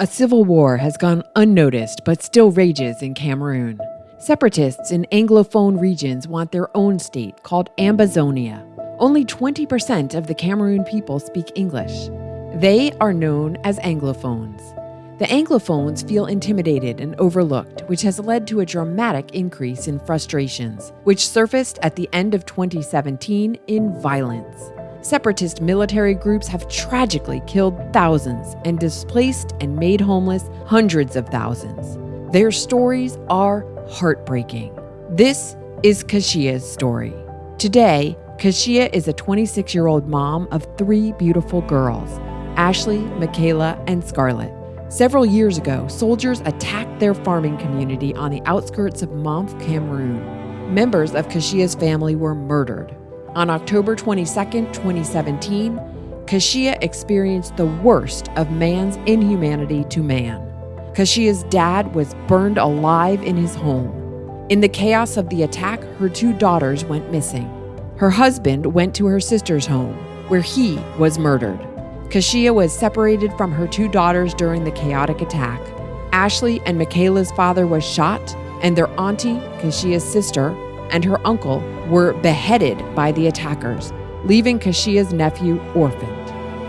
A civil war has gone unnoticed but still rages in Cameroon. Separatists in Anglophone regions want their own state called Ambazonia. Only 20% of the Cameroon people speak English. They are known as Anglophones. The Anglophones feel intimidated and overlooked, which has led to a dramatic increase in frustrations, which surfaced at the end of 2017 in violence. Separatist military groups have tragically killed thousands and displaced and made homeless hundreds of thousands. Their stories are heartbreaking. This is Kashia's story. Today, Kashia is a 26 year old mom of three beautiful girls Ashley, Michaela, and Scarlett. Several years ago, soldiers attacked their farming community on the outskirts of Mamfe, Cameroon. Members of Kashia's family were murdered. On October 22, 2017, Kashia experienced the worst of man's inhumanity to man. Kashia's dad was burned alive in his home. In the chaos of the attack, her two daughters went missing. Her husband went to her sister's home, where he was murdered. Kashia was separated from her two daughters during the chaotic attack. Ashley and Michaela's father was shot, and their auntie, Kashia's sister, and her uncle were beheaded by the attackers, leaving Kashia's nephew orphaned.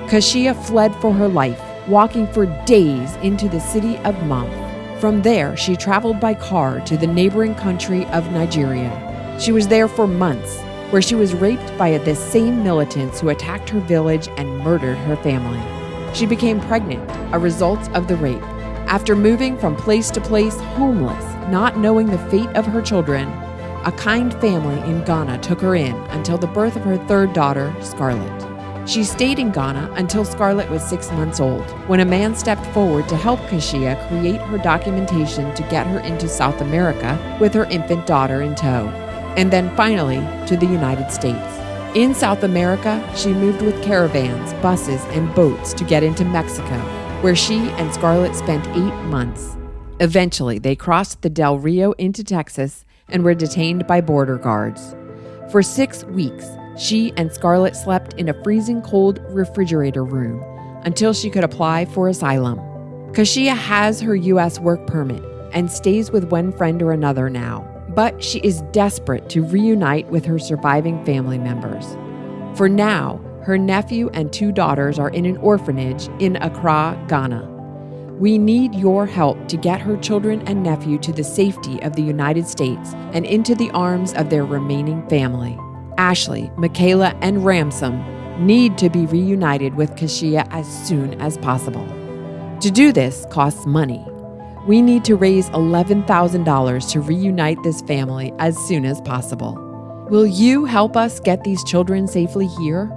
Kashia fled for her life, walking for days into the city of Mamfe. From there, she traveled by car to the neighboring country of Nigeria. She was there for months, where she was raped by the same militants who attacked her village and murdered her family. She became pregnant, a result of the rape. After moving from place to place, homeless, not knowing the fate of her children, a kind family in Ghana took her in until the birth of her third daughter, Scarlett. She stayed in Ghana until Scarlett was six months old, when a man stepped forward to help Kashia create her documentation to get her into South America with her infant daughter in tow and then finally to the United States. In South America, she moved with caravans, buses, and boats to get into Mexico, where she and Scarlett spent eight months. Eventually, they crossed the Del Rio into Texas and were detained by border guards. For six weeks, she and Scarlett slept in a freezing cold refrigerator room until she could apply for asylum. Kashia has her U.S. work permit and stays with one friend or another now but she is desperate to reunite with her surviving family members. For now, her nephew and two daughters are in an orphanage in Accra, Ghana. We need your help to get her children and nephew to the safety of the United States and into the arms of their remaining family. Ashley, Michaela, and Ransom need to be reunited with Kashia as soon as possible. To do this costs money, we need to raise $11,000 to reunite this family as soon as possible. Will you help us get these children safely here?